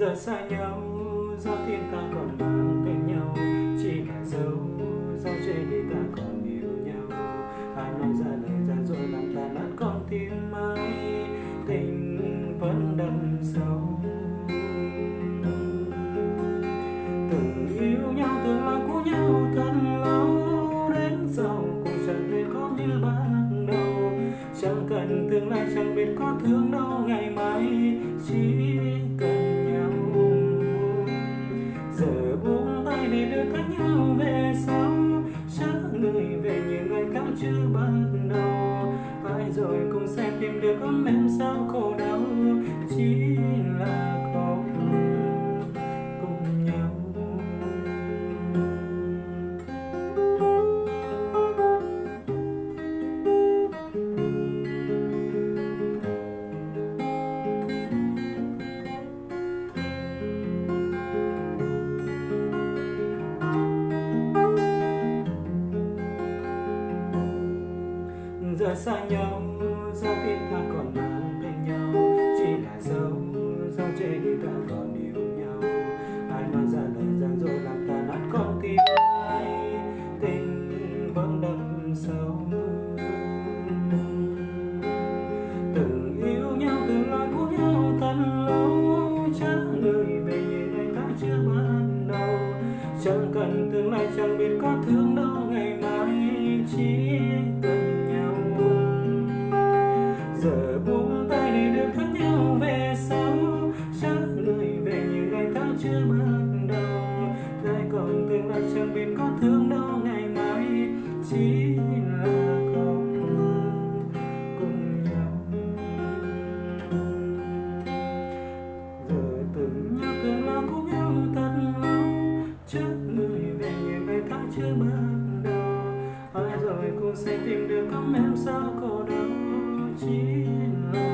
Giờ xa nhau do thiên ta còn mang tên nhau. Chỉ là dấu do trên khi ta còn yêu nhau. Ai nói ra lời ra rồi làm ta nát con tim ai tình vẫn đậm sâu. Để đưa cách nhau về sau. Chớ người về những ngày cao chưa bắt đầu. Phải rồi cũng sẽ tìm được ấm em sao khổ giờ xa nhau, do tim ta còn mang bên nhau. Chỉ là dấu dấu trên đi ta còn yêu nhau. Ai nói ra lời gian dối làm ta nát con tim ai? Tình vẫn đậm sâu. Từng yêu nhau, từng lo của nhau, thật lâu. Trả lời về những ngày ta chưa ban đầu. Chẳng cần tương lai, chẳng biết có thương đâu. Còn tương lai chẳng biết có thương đâu ngày mai chỉ là còn cùng nhau giờ từng nhau từng là cũng yêu thật lâu trước người về như ngày tháng chưa ban đầu ai rồi cũng sẽ tìm được ấm em sao cô đâu, chỉ là.